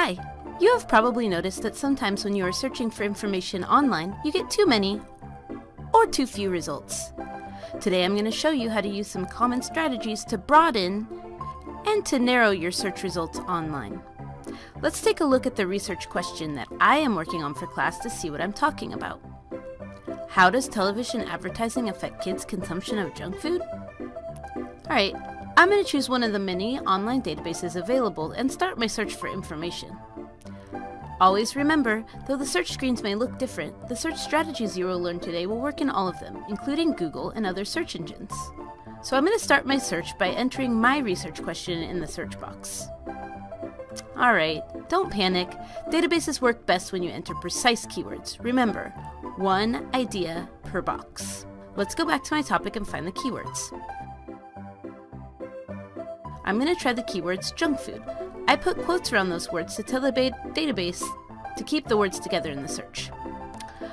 Hi! You have probably noticed that sometimes when you are searching for information online, you get too many or too few results. Today I'm going to show you how to use some common strategies to broaden and to narrow your search results online. Let's take a look at the research question that I am working on for class to see what I'm talking about. How does television advertising affect kids' consumption of junk food? Alright, I'm going to choose one of the many online databases available and start my search for information. Always remember, though the search screens may look different, the search strategies you will learn today will work in all of them, including Google and other search engines. So I'm going to start my search by entering my research question in the search box. Alright, don't panic. Databases work best when you enter precise keywords. Remember, one idea per box. Let's go back to my topic and find the keywords. I'm going to try the keywords junk food. I put quotes around those words to tell the database to keep the words together in the search.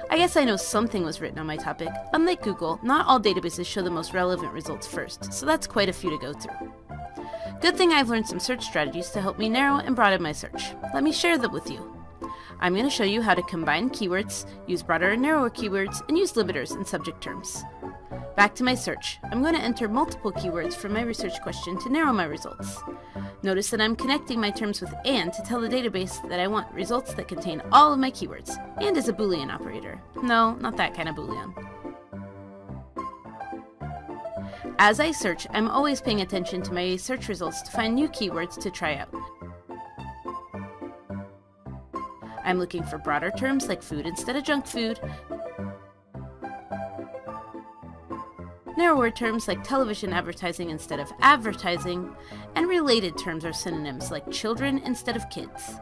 I guess I know something was written on my topic. Unlike Google, not all databases show the most relevant results first, so that's quite a few to go through. Good thing I've learned some search strategies to help me narrow and broaden my search. Let me share them with you. I'm going to show you how to combine keywords, use broader and narrower keywords, and use limiters in subject terms. Back to my search. I'm going to enter multiple keywords from my research question to narrow my results. Notice that I'm connecting my terms with AND to tell the database that I want results that contain all of my keywords. AND is a Boolean operator. No, not that kind of Boolean. As I search, I'm always paying attention to my search results to find new keywords to try out. I'm looking for broader terms like food instead of junk food, narrower terms like television advertising instead of advertising, and related terms are synonyms like children instead of kids.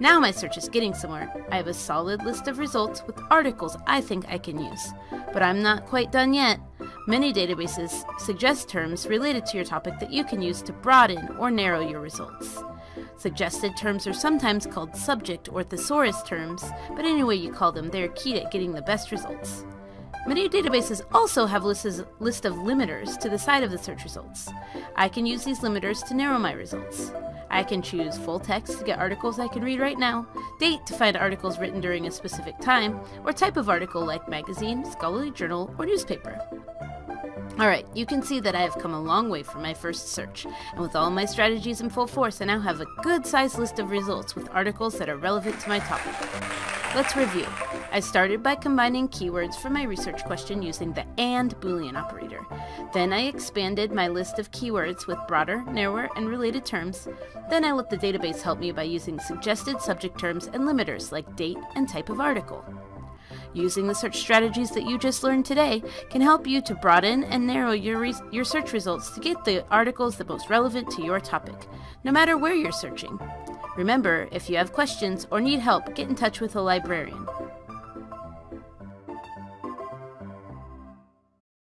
Now my search is getting somewhere. I have a solid list of results with articles I think I can use. But I'm not quite done yet. Many databases suggest terms related to your topic that you can use to broaden or narrow your results. Suggested terms are sometimes called subject or thesaurus terms, but any way you call them, they are key at getting the best results. Many databases also have lists list of limiters to the side of the search results. I can use these limiters to narrow my results. I can choose full text to get articles I can read right now, date to find articles written during a specific time, or type of article like magazine, scholarly journal, or newspaper. Alright, you can see that I have come a long way from my first search, and with all my strategies in full force, I now have a good sized list of results with articles that are relevant to my topic. Let's review. I started by combining keywords from my research question using the AND Boolean operator. Then I expanded my list of keywords with broader, narrower, and related terms. Then I let the database help me by using suggested subject terms and limiters like date and type of article. Using the search strategies that you just learned today can help you to broaden and narrow your, your search results to get the articles the most relevant to your topic, no matter where you're searching. Remember, if you have questions or need help, get in touch with a librarian.